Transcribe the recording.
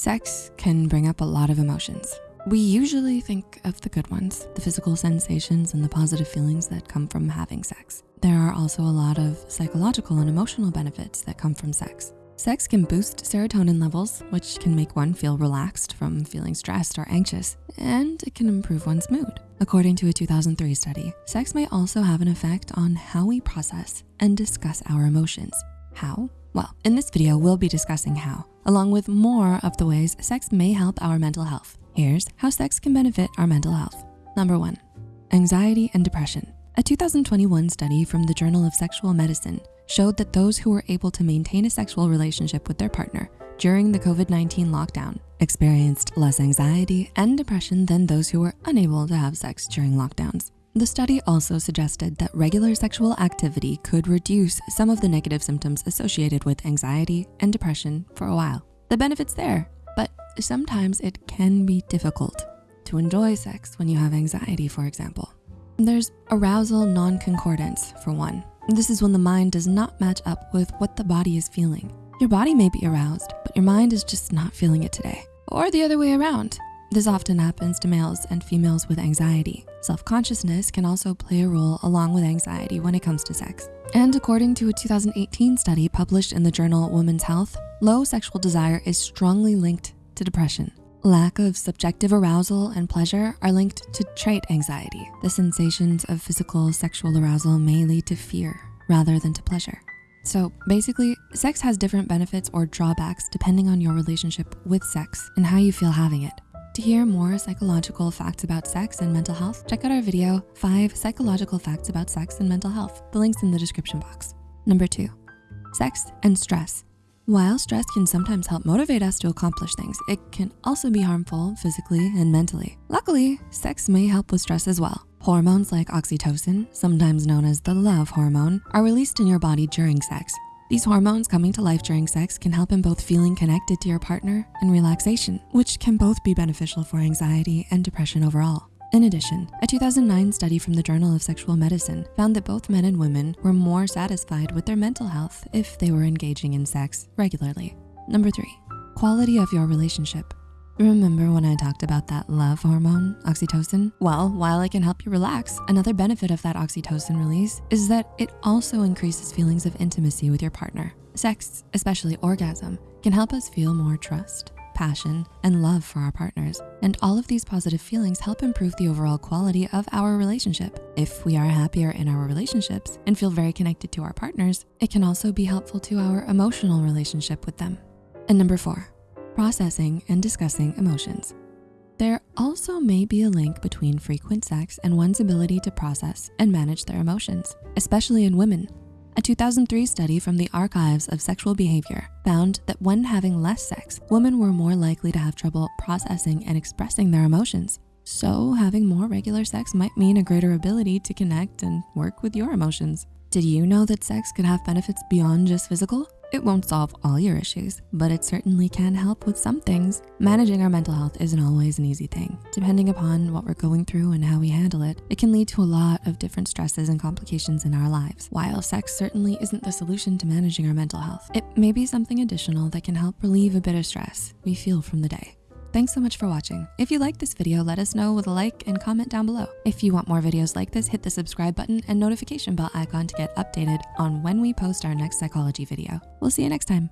Sex can bring up a lot of emotions. We usually think of the good ones, the physical sensations and the positive feelings that come from having sex. There are also a lot of psychological and emotional benefits that come from sex. Sex can boost serotonin levels, which can make one feel relaxed from feeling stressed or anxious, and it can improve one's mood. According to a 2003 study, sex may also have an effect on how we process and discuss our emotions. How? Well, in this video, we'll be discussing how, along with more of the ways sex may help our mental health. Here's how sex can benefit our mental health. Number one, anxiety and depression. A 2021 study from the Journal of Sexual Medicine showed that those who were able to maintain a sexual relationship with their partner during the COVID-19 lockdown experienced less anxiety and depression than those who were unable to have sex during lockdowns. The study also suggested that regular sexual activity could reduce some of the negative symptoms associated with anxiety and depression for a while. The benefit's there, but sometimes it can be difficult to enjoy sex when you have anxiety, for example. There's arousal non-concordance for one. This is when the mind does not match up with what the body is feeling. Your body may be aroused, but your mind is just not feeling it today. Or the other way around. This often happens to males and females with anxiety. Self-consciousness can also play a role along with anxiety when it comes to sex. And according to a 2018 study published in the journal Women's Health, low sexual desire is strongly linked to depression. Lack of subjective arousal and pleasure are linked to trait anxiety. The sensations of physical sexual arousal may lead to fear rather than to pleasure. So basically, sex has different benefits or drawbacks depending on your relationship with sex and how you feel having it. To hear more psychological facts about sex and mental health, check out our video, five psychological facts about sex and mental health. The link's in the description box. Number two, sex and stress. While stress can sometimes help motivate us to accomplish things, it can also be harmful physically and mentally. Luckily, sex may help with stress as well. Hormones like oxytocin, sometimes known as the love hormone, are released in your body during sex, these hormones coming to life during sex can help in both feeling connected to your partner and relaxation, which can both be beneficial for anxiety and depression overall. In addition, a 2009 study from the Journal of Sexual Medicine found that both men and women were more satisfied with their mental health if they were engaging in sex regularly. Number three, quality of your relationship. Remember when I talked about that love hormone, oxytocin? Well, while it can help you relax, another benefit of that oxytocin release is that it also increases feelings of intimacy with your partner. Sex, especially orgasm, can help us feel more trust, passion, and love for our partners. And all of these positive feelings help improve the overall quality of our relationship. If we are happier in our relationships and feel very connected to our partners, it can also be helpful to our emotional relationship with them. And number four, processing and discussing emotions. There also may be a link between frequent sex and one's ability to process and manage their emotions, especially in women. A 2003 study from the Archives of Sexual Behavior found that when having less sex, women were more likely to have trouble processing and expressing their emotions. So having more regular sex might mean a greater ability to connect and work with your emotions. Did you know that sex could have benefits beyond just physical? It won't solve all your issues, but it certainly can help with some things. Managing our mental health isn't always an easy thing. Depending upon what we're going through and how we handle it, it can lead to a lot of different stresses and complications in our lives. While sex certainly isn't the solution to managing our mental health, it may be something additional that can help relieve a bit of stress we feel from the day. Thanks so much for watching. If you like this video, let us know with a like and comment down below. If you want more videos like this, hit the subscribe button and notification bell icon to get updated on when we post our next psychology video. We'll see you next time.